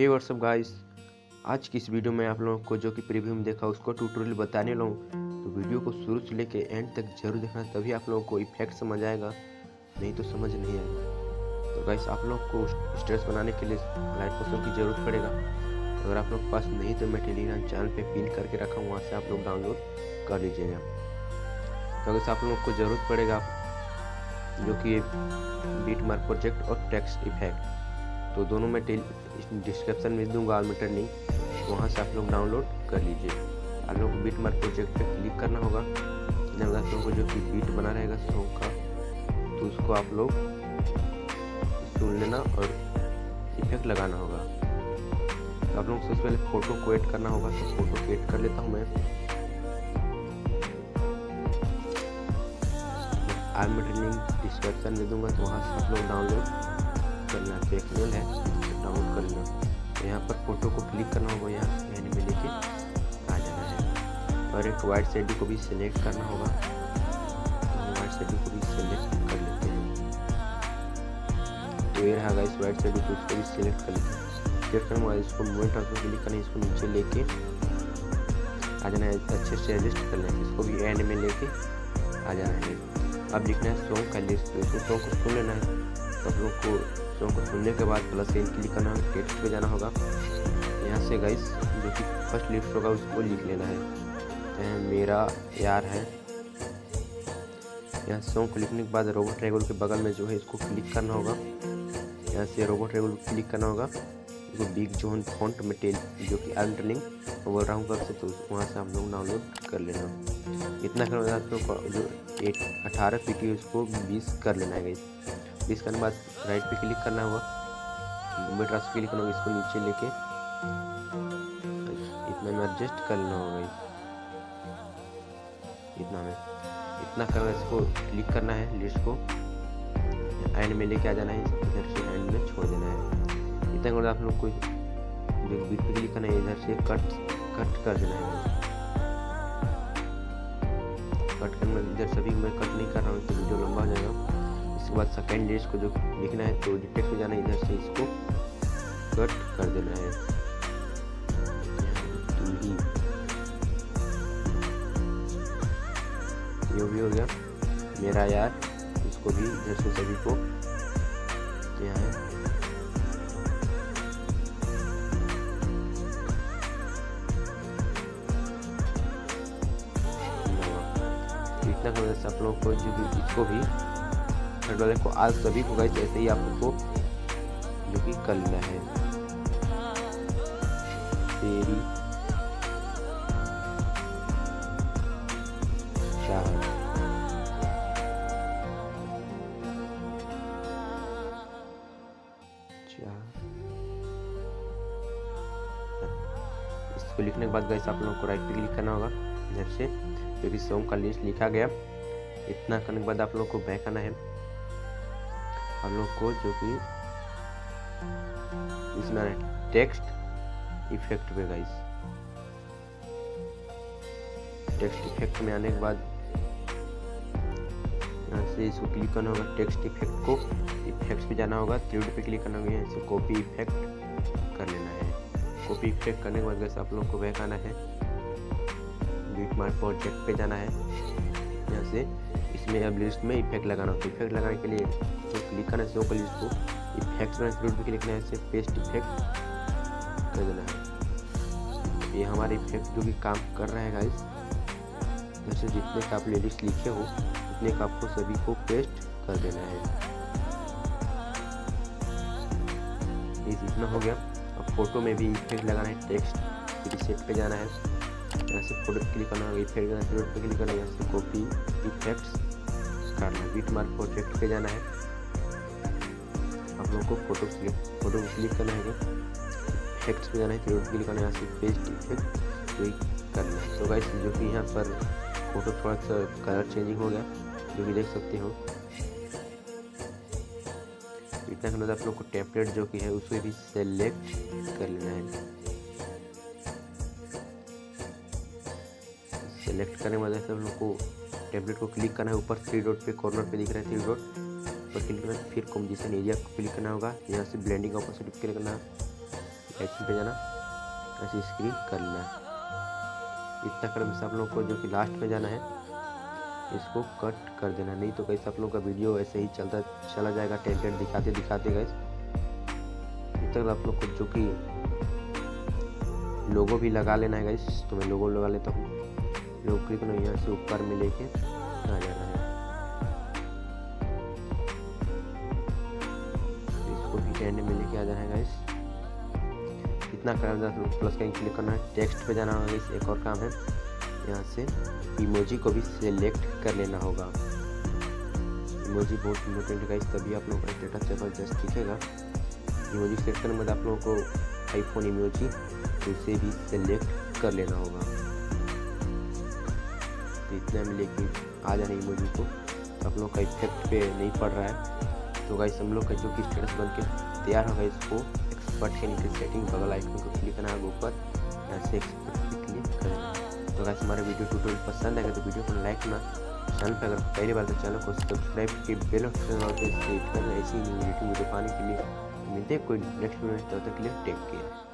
हे WhatsApp guys आज की इस वीडियो में आप लोगों को जो कि प्रीव्यू में देखा, उसको ट्यूटोरियल बताने लूँ तो वीडियो को शुरू से लेके एंड तक ज़रूर देखना, तभी आप लोगों को इफ़ेक्ट समझ आएगा। नहीं तो समझ नहीं आएगा। तो गाइस आप लोग को स्ट्रेस बनाने के लिए लाइट पोशन की ज़रूरत पड़ेगा। अगर आप लोग के पास नहीं तो मैं टेलीग्राम चैनल पर पिन करके रखा हूँ, वहाँ से आप लोग डाउनलोड कर लीजिएगा। तो अगर आप लोग को ज़रूरत पड़ेगा, जो कि बीट मार्क प्रोजेक्ट और टेक्स्ट इफ़ेक्ट तो दोनों मैं डिस्क्रिप्शन में दूँगा ऑलमीटर लिंक वहाँ से आप लोग डाउनलोड कर लीजिए। आप लोग को बीट मार्क प्रोजेक्ट पर क्लिक करना होगा। आप को जो कि बीट बना रहेगा सॉन्ग का तो उसको आप लोग सुन लेना और इफ़ेक्ट लगाना होगा। तो आप लोग सबसे पहले फ़ोटो को एड करना होगा तो फ़ोटो को एड कर लेता हूँ मैं। आर्मी लिंक डिस्क्रिप्शन में दूँगा तो वहाँ से आप लोग डाउनलोड करना है एक मेल है डाउनलोड कर लेना तो यहाँ पर फ़ोटो को क्लिक करना होगा यहाँ यानी में लेके, आ जाना है। और एक वाइट शेडी को भी सिलेक्ट करना होगा। तो वाइट शेडी को भी सिलेक्ट कर लेते हैं। तो ये रहा इस वाइट शेडी को इसको भी सिलेक्ट कर लेते हैं। करने के बाद इसको मूवमेंट पर क्लिक करना इसको नीचे लेके, आ जाना है, अच्छे से एडजस्ट कर लेना इसको भी एंड में लेके, आ जाना है। अब लिखना है सॉन्ग का लिस्ट तो इसको सॉन्ग को सुन लेना है। तो आप लोग को सॉन्ग को सुनने के बाद प्लस एन क्लिक करना होगा टेक्स्ट पे जाना होगा। यहाँ से गाइस जो कि फ़र्स्ट लिस्ट होगा, उसको लिख लेना है। मेरा, यार है। यहाँ सॉन्ग को लिखने के बाद रोबोट रेगुल के बगल में जो है, इसको क्लिक करना होगा। यहाँ से रोबोट रेगुल क्लिक करना होगा। इसको बिग जोन फॉन्ट में टेल जो कि अल्टरनिंग बोल रहा हूँ कर से तो वहाँ से हम लोग डाउनलोड कर लेना। इतना करने आप लोग जो एट अठारह पी उसको बीस कर लेना है गाइस बीस करने के बाद राइट पे क्लिक करना होगा। बॉम्बे ट्रांसफ़र क्लिक करना होगा इसको नीचे लेके इतना में एडजस्ट कर लेना होगा इतना में। इतना कर इसको क्लिक करना है लिस्ट को। एंड में लेके आ जाना है, इधर से एंड में छोड़ देना है। इतना आप लोग को जो पे क्लिक करना इधर से कट कट कर देना है। कट करना इधर सभी मैं कट नहीं कर रहा हूँ तो वीडियो लंबा हो जाएगा उसके बाद सेकेंड डेज़ को जो लिखना है तो डिटेक्ट हो जाना इधर से इसको कट कर देना है। ये भी हो गया। मेरा यार, इसको भी इधर से सभी को, यहाँ है। इतना कर आप लोगों को, जो भी इसको भी थर्ड वाले को आज सभी को गाइस ऐसे ही आपको जो कि कर लेना है। तेरी चार इसको लिखने के बाद गाइस आप लोगों को राइट क्लिक करना होगा। इधर से, जो कि सॉन्ग का लिस्ट लिखा गया। इतना करने के बाद आप लोग को बैक आना है। हम लोग को जो कि इसमें टेक्स्ट इफ़ेक्ट पे गाइस टेक्स्ट इफ़ेक्ट में आने के बाद यहाँ से इसको क्लिक करना होगा टेक्स्ट इफ़ेक्ट को। इफेक्ट्स पे जाना होगा थ्री पे क्लिक करना होगा, यहाँ से कॉपी इफ़ेक्ट कर लेना है। कॉपी इफ़ेक्ट करने के बाद वैसे आप लोग को बैक आना है। बीट मार्क प्रोजेक्ट पे जाना है। यहाँ से इसमें अब लिस्ट में इफ़ेक्ट लगाना होता है। इफ़ेक्ट लगाने के लिए तो क्लिक करना है को लिस्ट को इफेक्ट्स में फ्लूट पे क्लिक करना है पेस्ट इफ़ेक्ट कर देना है। ये हमारे इफ़ेक्ट जो कि काम कर रहा है गाइस जैसे जितने का आप लिरिक्स लिखे हो, उतने का आपको सभी को पेस्ट कर देना है। इतना हो गया। अब फ़ोटो में भी इफ़ेक्ट लगाना है टेक्स्ट रिसेट पे जाना है। यहाँ से फ़ोटो क्लिक करना होगा इफ़ेक्ट करना फ्लोट पे क्लिक करना, यहाँ से कॉपी इफेक्ट्स करना है बीट मार्क प्रोजेक्ट पे जाना है। आप लोग को फ़ोटो क्लिक फ़ोटो क्लिक करना है। इफेक्ट्स पे जाना है फ्लोट क्लिक करना है, यहाँ से पेस्ट इफ़ेक्ट वही करना है। तो गाइस जो कि यहाँ पर फ़ोटो थोड़ा सा कलर चेंजिंग हो गया, जो कि देख सकते हो। इतना करना आप लोग को टेम्पलेट जो कि है उसको भी सेलेक्ट कर लेना है। सेलेक्ट करने बाद ऐसे हम लोग को टेम्पलेट को क्लिक करना है। ऊपर थ्री डॉट पे कॉर्नर पे दिख रहा है थ्री डॉट पर क्लिक करना फिर कॉम्बिनेशन एरिया को क्लिक करना होगा। यहाँ से ब्लेंडिंग ऑपोजिट क्लिक करना एडिटिंग पे जाना। ऐसे स्क्रीन कर लेना इतना करने से आप लोग को जो कि लास्ट में जाना है, इसको कट कर देना नहीं तो कैसे आप लोग का वीडियो ऐसे ही चलता, चला जाएगा। टेंटेड दिखाते दिखाते गए तक आप लोग को जो कि लोगो भी लगा लेना है गाइस तो मैं लोगो लगा लेता हूँ। क्लिक नहीं यहाँ से ऊपर में लेके आ जाना है? इसको भी एंड में लेके आ जाना है गाइस इतना करना प्लस का क्लिक करना है टेक्स्ट पे जाना होगा इस एक और काम है। यहाँ से इमोजी को भी सिलेक्ट कर लेना होगा। इमोजी बहुत इम्पोर्टेंट है तभी आप लोगों का डेटा ज़बरदस्त दिखेगा। इमोजी सेलेक्ट करने के बाद आप लोगों को आईफोन इमोजी उसे भी सिलेक्ट कर लेना होगा। तो इतना में लेके आ जाने इमोजी को आप लोग का इफ़ेक्ट पे नहीं पड़ रहा है। तो गाइस हम लोग का जो कि स्टेटस बन के तैयार होगा, इसको एक्सपर्ट के नीचे सेटिंग बगल आइकन को क्लिक करना है ऊपर। ऐसे एक्सपर्ट पे क्लिक करना तो गाइस हमारा वीडियो ट्यूटोरियल पसंद आएगा तो वीडियो को लाइक करना। चैनल पर अगर पहली बार तो चैनल को सब्सक्राइब की बेल ऑप्शन ऐसी वीडियो पाने के लिए मिलते हैं कोई नेक्स्ट वीडियो तब तक के लिए टेक केयर